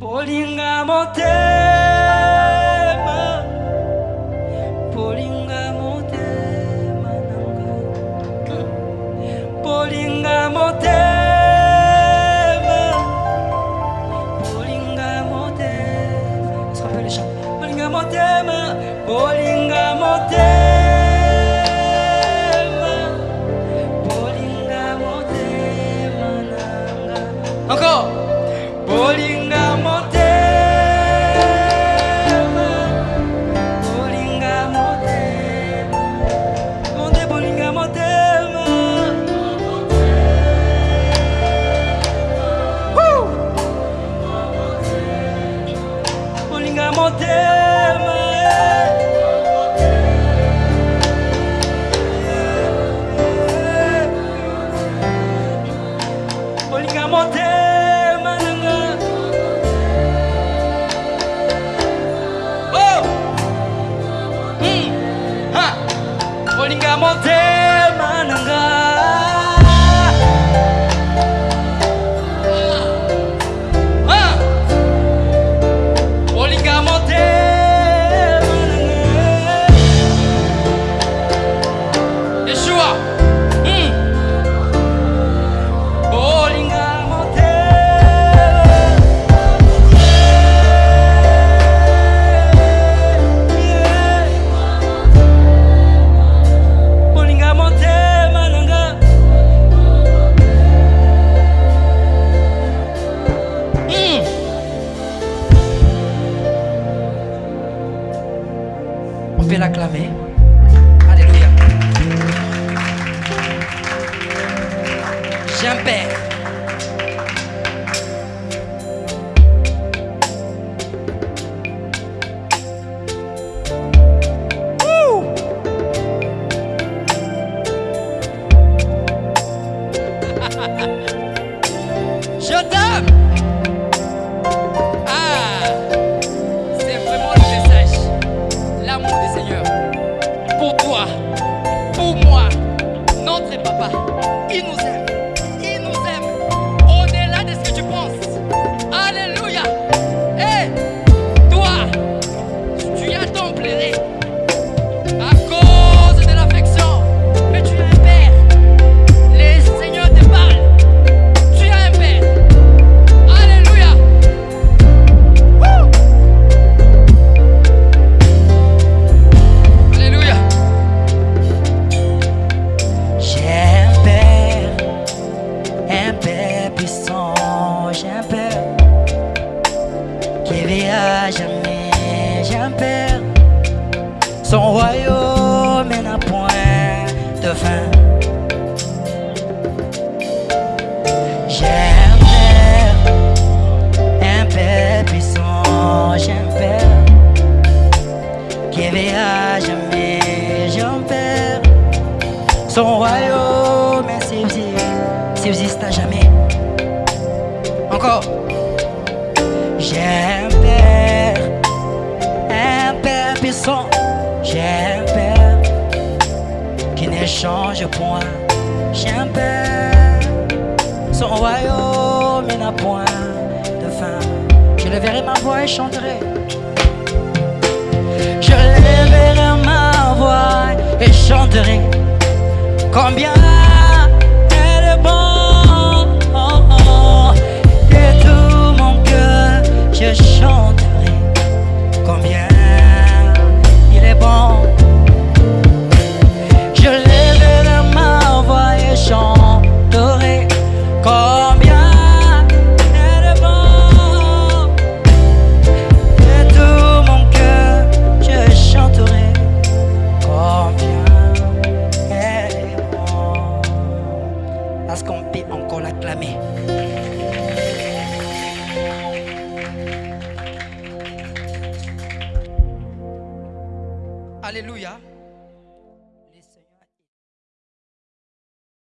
bolinga motema bolinga motema nanga bolinga motema bolinga motema est-ce qu'on peut le chanter bolinga motema bolinga motema bolinga Alma moderna é. Olha a. Oh. On peut l'acclamer. Alléluia. J'ai e nos é. Qui vit à jamais, père, son royaume n'a point de fin. J'ai un père, un père puissant, j'ai un père qui vit à jamais, j'ai un père. Son royaume subsiste à jamais. Encore. J'ai un père qui ne change point. J'ai un père, son royaume n'a point de fin. Je leverai ma voix et chanterai. Je lèverai ma voix et chanterai combien Alléluia.